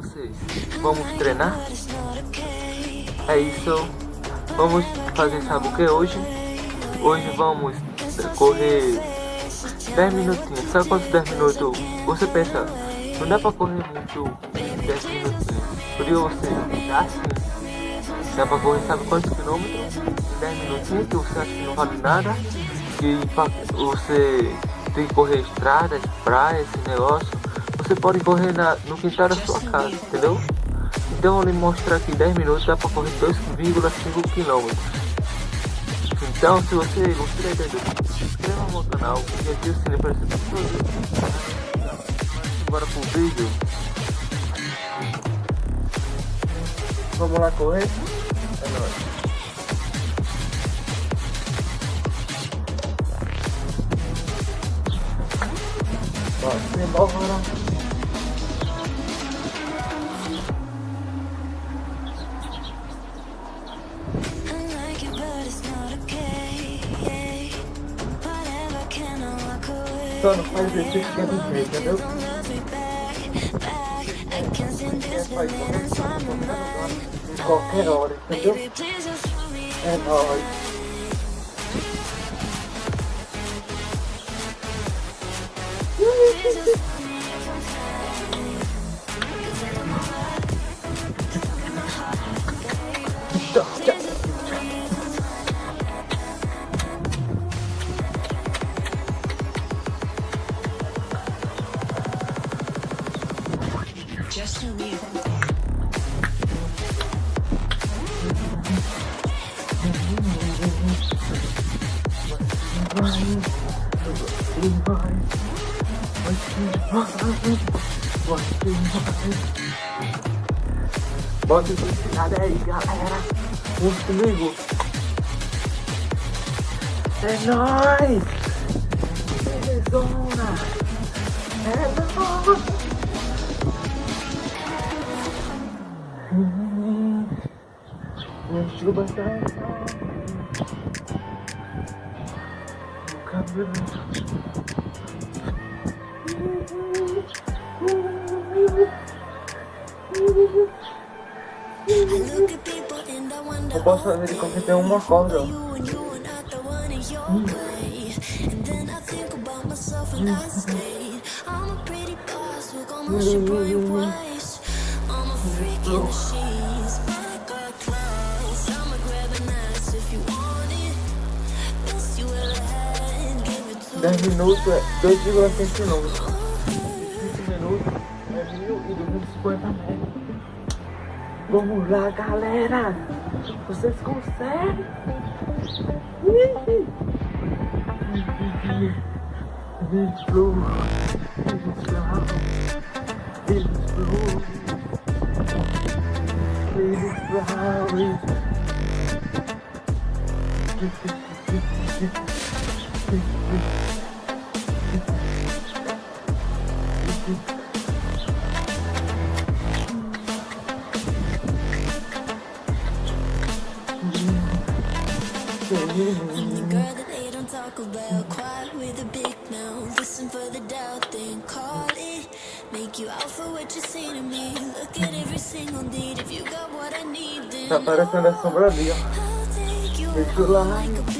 vocês, vamos treinar? É isso, vamos fazer sabe o que hoje? Hoje vamos correr 10 minutinhos, sabe quantos 10 minutos? Você pensa, não dá pra correr muito 10 minutinhos, por isso você dá assim, dá pra correr sabe quantos quilômetros? 10 minutinhos que você acha que não vale nada, que você tem que correr estradas, praias, esse negócio, você pode correr na, no quintal da sua casa, entendeu? Então lhe mostrar aqui 10 minutos, dá para correr 2,5 km. Então se você gostou da ideia se inscreva no meu canal e ative o sininho para receber tudo. Bora pro vídeo. Vamos lá correr? É nóis. Bora, embora. Só não faz exercício que é do jeito, entendeu? Em qualquer hora, entendeu? Just to leave. Bota esse cara aí, galera. Vamos comigo. É nóis! Belezona! É nóis! Nuestro bazar. Eu posso fazer I que tem you corda. I'm a Hum. Hum. 10 minutos é 2,5 quilômetros. 20 minutos é 1.250 metros. Vamos lá, galera! Vocês conseguem! Eles flow, eles flow, eles flow, eles flow. I'm the girl that they don't talk about Quiet with a big mouth Listen for the doubt, then call it Make you out for what you say to me Look at every single need If you got what I need, then Tá parecendo a sombra ali, ó. Deixa o like.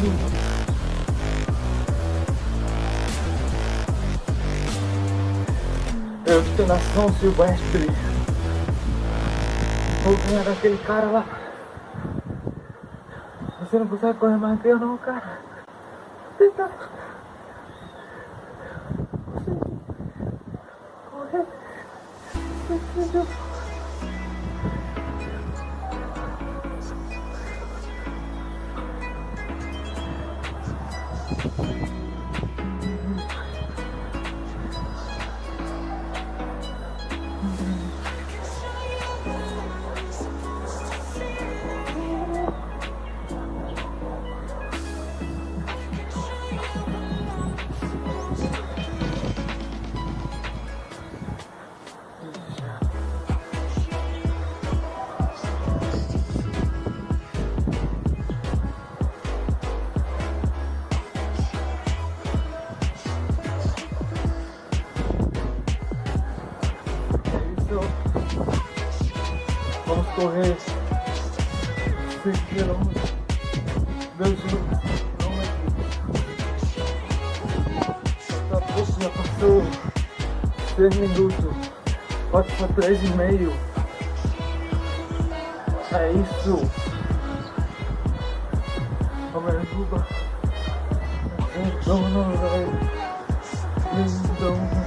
junto. São silvestre. Vou ganhar daquele cara lá. Você não consegue correr mais que eu não, cara. Tenta. Consegui. Correr. Consegui. 6 quilômetros. Deus quilômetros. Daqui a pouco já passou 6 minutos. Pode para 3 e meio. É isso. Vamos ajuda. Dona, velho. Lindona. Vem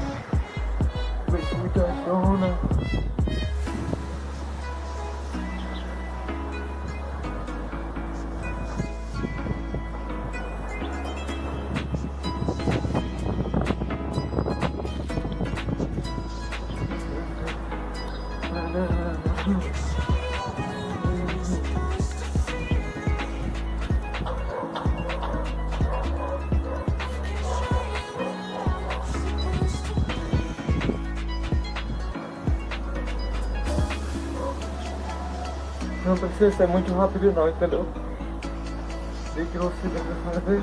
Não precisa ser muito rápido não, entendeu? Tem que você deve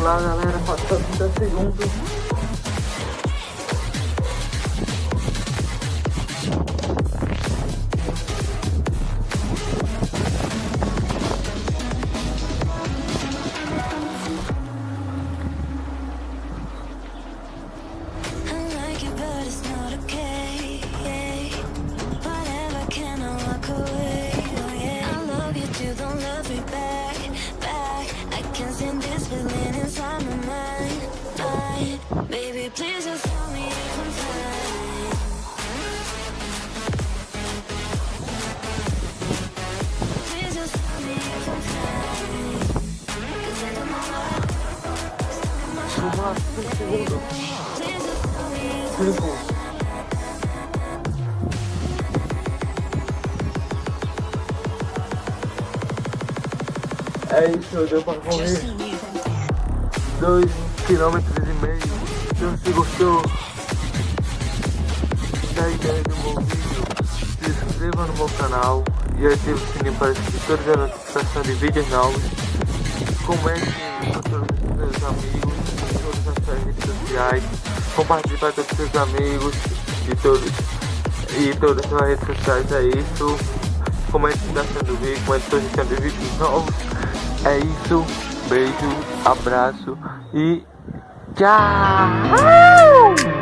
lá, galera. Falta 30 segundos. I'm 5. É isso, deu pra correr 2 km e meio. Se você gostou, da ideia do meu vídeo, se inscreva no meu canal e ative o sininho para receber todas as notificações de vídeos novos. Comente com todos os seus amigos, Compartilhe para todos os seus amigos e todos e todas as redes sociais. É isso. Comente se está sendo vídeo, comente sugestão de vídeos novos. É isso. Beijo, abraço e tchau!